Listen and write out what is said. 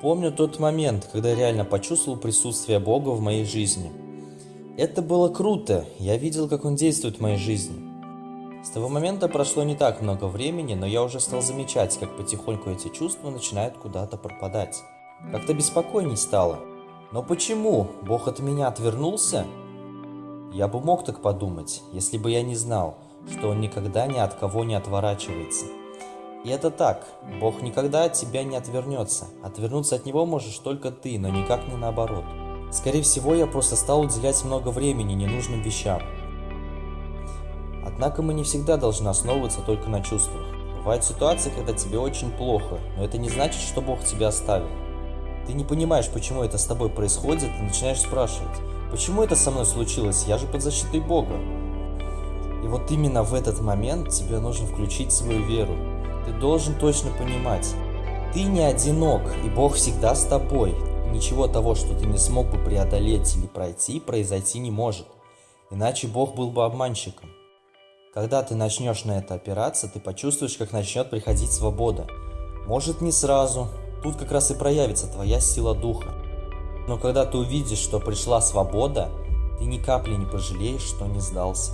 Помню тот момент, когда реально почувствовал присутствие Бога в моей жизни. Это было круто, я видел, как Он действует в моей жизни. С того момента прошло не так много времени, но я уже стал замечать, как потихоньку эти чувства начинают куда-то пропадать. Как-то беспокойней стало. Но почему? Бог от меня отвернулся? Я бы мог так подумать, если бы я не знал, что Он никогда ни от кого не отворачивается. И это так, Бог никогда от тебя не отвернется. Отвернуться от Него можешь только ты, но никак не наоборот. Скорее всего, я просто стал уделять много времени ненужным вещам. Однако мы не всегда должны основываться только на чувствах. Бывают ситуации, когда тебе очень плохо, но это не значит, что Бог тебя оставил. Ты не понимаешь, почему это с тобой происходит, и начинаешь спрашивать, почему это со мной случилось, я же под защитой Бога. И вот именно в этот момент тебе нужно включить свою веру. Ты должен точно понимать, ты не одинок, и Бог всегда с тобой. Ничего того, что ты не смог бы преодолеть или пройти, произойти не может. Иначе Бог был бы обманщиком. Когда ты начнешь на это опираться, ты почувствуешь, как начнет приходить свобода. Может не сразу, тут как раз и проявится твоя сила духа. Но когда ты увидишь, что пришла свобода, ты ни капли не пожалеешь, что не сдался.